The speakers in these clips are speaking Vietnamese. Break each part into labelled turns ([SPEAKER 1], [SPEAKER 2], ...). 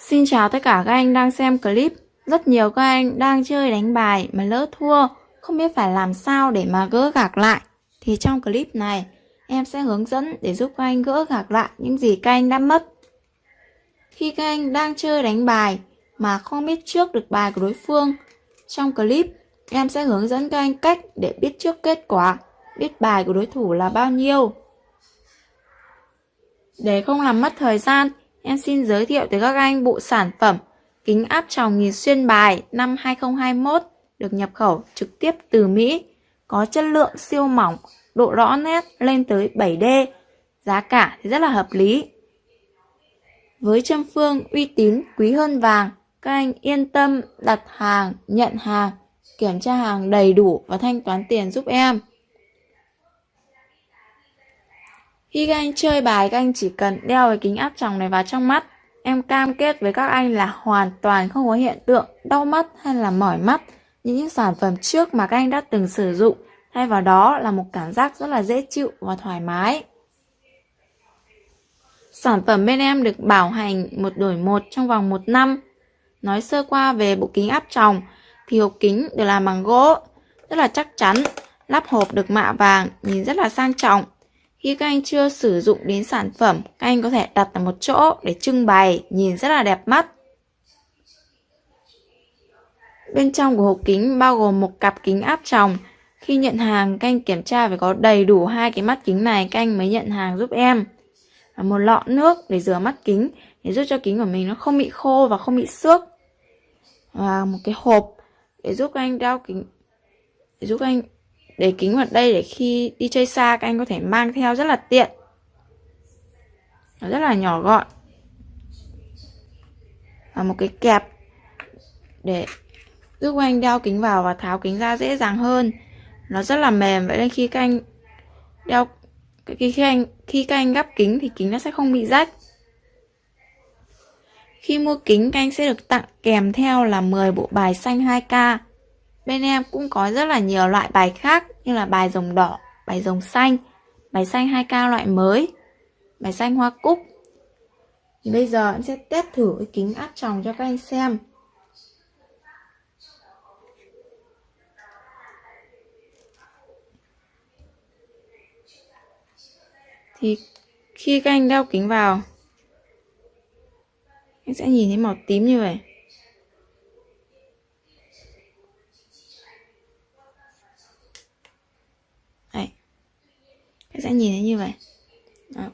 [SPEAKER 1] Xin chào tất cả các anh đang xem clip. Rất nhiều các anh đang chơi đánh bài mà lỡ thua, không biết phải làm sao để mà gỡ gạc lại. Thì trong clip này, em sẽ hướng dẫn để giúp các anh gỡ gạc lại những gì các anh đã mất. Khi các anh đang chơi đánh bài mà không biết trước được bài của đối phương, trong clip em sẽ hướng dẫn các anh cách để biết trước kết quả, biết bài của đối thủ là bao nhiêu. Để không làm mất thời gian, em xin giới thiệu tới các anh bộ sản phẩm kính áp tròng nhìn xuyên bài năm 2021 được nhập khẩu trực tiếp từ Mỹ, có chất lượng siêu mỏng, độ rõ nét lên tới 7D, giá cả thì rất là hợp lý. Với châm phương uy tín quý hơn vàng, các anh yên tâm đặt hàng, nhận hàng, kiểm tra hàng đầy đủ và thanh toán tiền giúp em. Khi các anh chơi bài, các anh chỉ cần đeo cái kính áp tròng này vào trong mắt. Em cam kết với các anh là hoàn toàn không có hiện tượng đau mắt hay là mỏi mắt những sản phẩm trước mà các anh đã từng sử dụng. Thay vào đó là một cảm giác rất là dễ chịu và thoải mái. Sản phẩm bên em được bảo hành một đổi một trong vòng một năm. Nói sơ qua về bộ kính áp tròng thì hộp kính được làm bằng gỗ, rất là chắc chắn, lắp hộp được mạ vàng, nhìn rất là sang trọng. Khi các anh chưa sử dụng đến sản phẩm, các anh có thể đặt ở một chỗ để trưng bày, nhìn rất là đẹp mắt. Bên trong của hộp kính bao gồm một cặp kính áp tròng. Khi nhận hàng, các anh kiểm tra phải có đầy đủ hai cái mắt kính này, các anh mới nhận hàng giúp em. Và một lọ nước để rửa mắt kính, để giúp cho kính của mình nó không bị khô và không bị xước. Và một cái hộp để giúp các anh đeo kính, để giúp các anh để kính vào đây để khi đi chơi xa các anh có thể mang theo rất là tiện. Nó rất là nhỏ gọn. Và một cái kẹp để giúp anh đeo kính vào và tháo kính ra dễ dàng hơn. Nó rất là mềm. Vậy nên khi các anh đeo khi, khi anh khi các anh gắp kính thì kính nó sẽ không bị rách. Khi mua kính các anh sẽ được tặng kèm theo là 10 bộ bài xanh 2K Bên em cũng có rất là nhiều loại bài khác như là bài rồng đỏ, bài rồng xanh, bài xanh 2K loại mới, bài xanh hoa cúc. Thì bây giờ em sẽ test thử cái kính áp tròng cho các anh xem. Thì khi các anh đeo kính vào, anh sẽ nhìn thấy màu tím như vậy. Các sẽ nhìn thấy như vậy. Đó.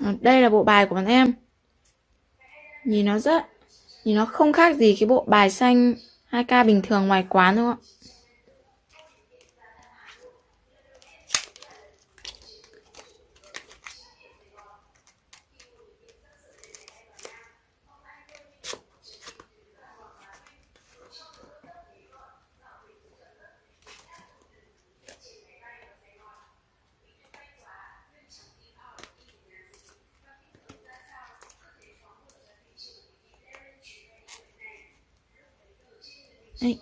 [SPEAKER 1] Ờ, đây là bộ bài của bọn em. Nhìn nó rất, Nhìn nó không khác gì cái bộ bài xanh 2K bình thường ngoài quán, đúng không ạ? Đấy.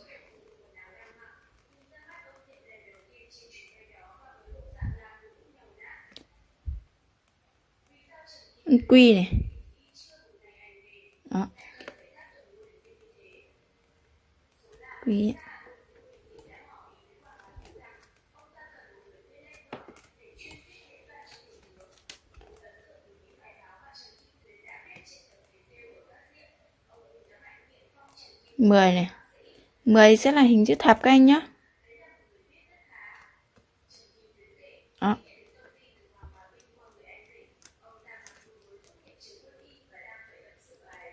[SPEAKER 1] quy này. Đó. Quy mười này. 10 sẽ là hình chữ thập các anh nhé. Đó.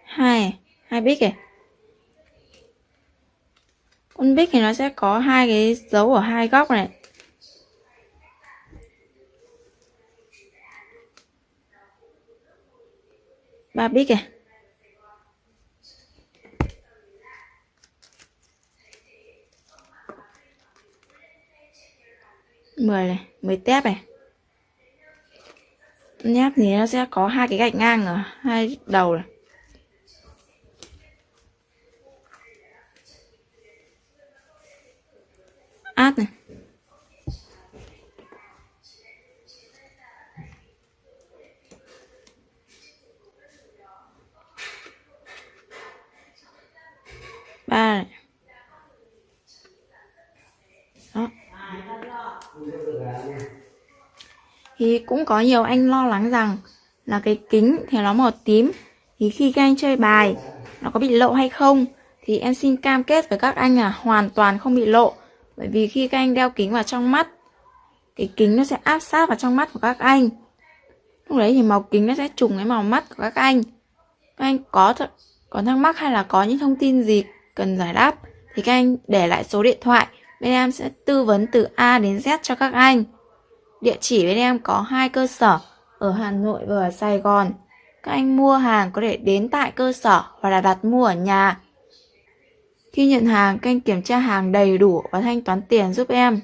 [SPEAKER 1] hai hai bích kìa con bích thì nó sẽ có hai cái dấu ở hai góc này ba bích kìa 10 này 10 tép này. Nháp thì nó sẽ có hai cái gạch ngang ở hai đầu này. Át này. Ba này. Thì cũng có nhiều anh lo lắng rằng là cái kính thì nó màu tím. Thì khi các anh chơi bài, nó có bị lộ hay không? Thì em xin cam kết với các anh là hoàn toàn không bị lộ. Bởi vì khi các anh đeo kính vào trong mắt, cái kính nó sẽ áp sát vào trong mắt của các anh. Lúc đấy thì màu kính nó sẽ trùng với màu mắt của các anh. Các anh có th, có thắc mắc hay là có những thông tin gì cần giải đáp, thì các anh để lại số điện thoại bên em sẽ tư vấn từ A đến Z cho các anh. Địa chỉ bên em có hai cơ sở ở Hà Nội và ở Sài Gòn. Các anh mua hàng có thể đến tại cơ sở hoặc là đặt mua ở nhà. Khi nhận hàng, các anh kiểm tra hàng đầy đủ và thanh toán tiền giúp em.